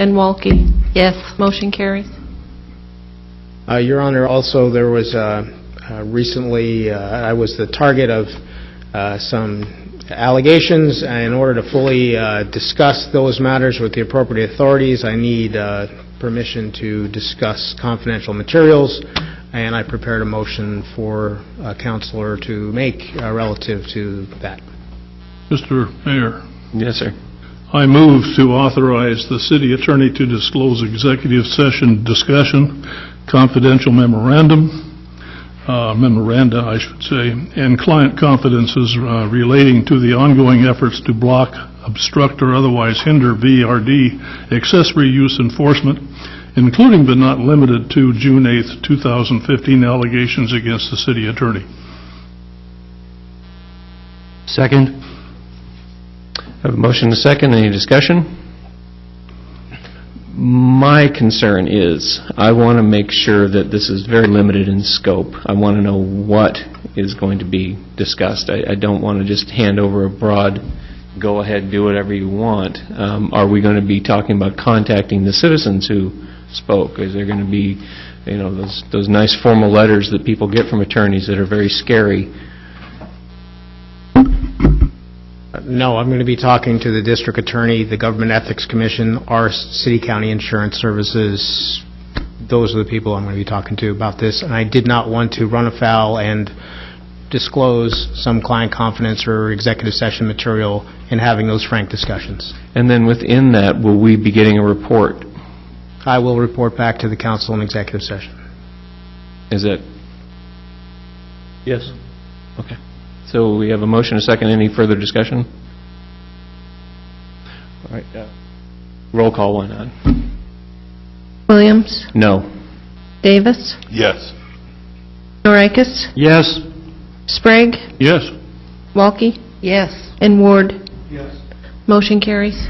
And Walke? Yes. Motion carries. Uh, Your Honor, also, there was uh, uh, recently, uh, I was the target of uh, some allegations. In order to fully uh, discuss those matters with the appropriate authorities, I need uh, permission to discuss confidential materials, and I prepared a motion for a counselor to make uh, relative to that. Mr. Mayor, Yes, sir. I move to authorize the city attorney to disclose executive session discussion, confidential memorandum, uh, memoranda, I should say, and client confidences uh, relating to the ongoing efforts to block, obstruct, or otherwise hinder VRD accessory use enforcement, including but not limited to June 8, 2015 allegations against the city attorney. Second? I have a motion and a second. Any discussion? My concern is, I want to make sure that this is very limited in scope. I want to know what is going to be discussed. I I don't want to just hand over a broad, go ahead, do whatever you want. Um, Are we going to be talking about contacting the citizens who spoke? Is there going to be, you know, those those nice formal letters that people get from attorneys that are very scary? No, I'm going to be talking to the district attorney, the Government Ethics Commission, our city-county insurance services. Those are the people I'm going to be talking to about this. And I did not want to run afoul and disclose some client confidence or executive session material in having those frank discussions. And then within that, will we be getting a report? I will report back to the council in executive session. Is it, Yes. okay. So we have a motion, a second, any further discussion? All right, uh, roll call, why not? Williams? No. Davis? Yes. Noreikis? Yes. Sprague? Yes. Walke? Yes. And Ward? Yes. Motion carries.